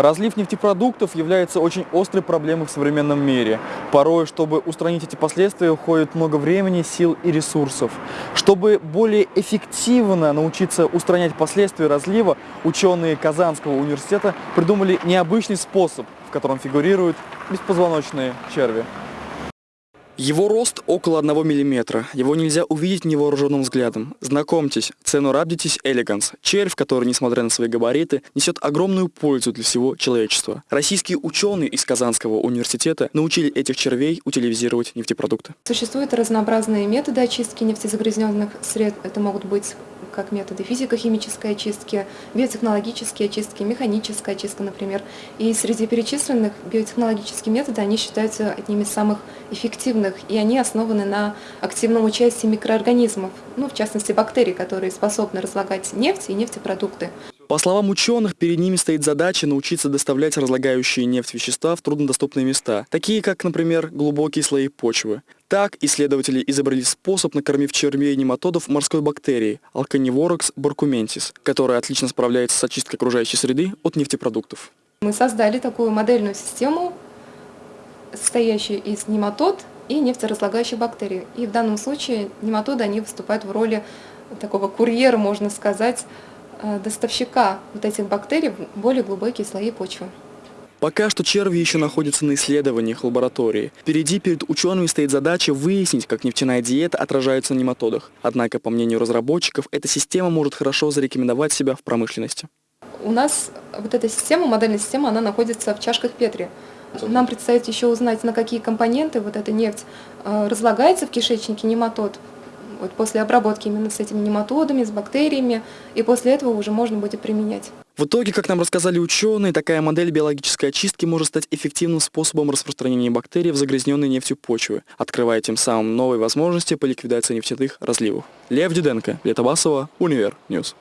Разлив нефтепродуктов является очень острой проблемой в современном мире. Порой, чтобы устранить эти последствия, уходит много времени, сил и ресурсов. Чтобы более эффективно научиться устранять последствия разлива, ученые Казанского университета придумали необычный способ, в котором фигурируют беспозвоночные черви. Его рост около 1 мм. Его нельзя увидеть невооруженным взглядом. Знакомьтесь, Ценурабдитис элеганс. Червь, который, несмотря на свои габариты, несет огромную пользу для всего человечества. Российские ученые из Казанского университета научили этих червей утилизировать нефтепродукты. Существуют разнообразные методы очистки нефтезагрязненных сред. Это могут быть как методы физико-химической очистки, биотехнологические очистки, механическая очистка, например. И среди перечисленных биотехнологические методы, они считаются одними из самых эффективных, и они основаны на активном участии микроорганизмов, ну, в частности бактерий, которые способны разлагать нефть и нефтепродукты. По словам ученых, перед ними стоит задача научиться доставлять разлагающие нефть вещества в труднодоступные места, такие как, например, глубокие слои почвы. Так, исследователи изобрели способ, накормив червей нематодов морской бактерией Alcanivorax barcumensis, которая отлично справляется с очисткой окружающей среды от нефтепродуктов. Мы создали такую модельную систему, состоящую из нематод и нефтеразлагающих бактерий. И в данном случае нематоды они выступают в роли такого курьера, можно сказать, э, доставщика вот этих бактерий в более глубокие слои почвы. Пока что черви еще находятся на исследованиях лаборатории. Впереди перед учеными стоит задача выяснить, как нефтяная диета отражается на нематодах. Однако, по мнению разработчиков, эта система может хорошо зарекомендовать себя в промышленности. У нас вот эта система, модельная система, она находится в чашках Петри. Нам предстоит еще узнать, на какие компоненты вот эта нефть э, разлагается в кишечнике нематод, вот после обработки именно с этими нематодами, с бактериями, и после этого уже можно будет применять. В итоге, как нам рассказали ученые, такая модель биологической очистки может стать эффективным способом распространения бактерий в загрязненной нефтью почвы, открывая тем самым новые возможности по ликвидации нефтяных разливов. Лев Диденко, Лето Univer News.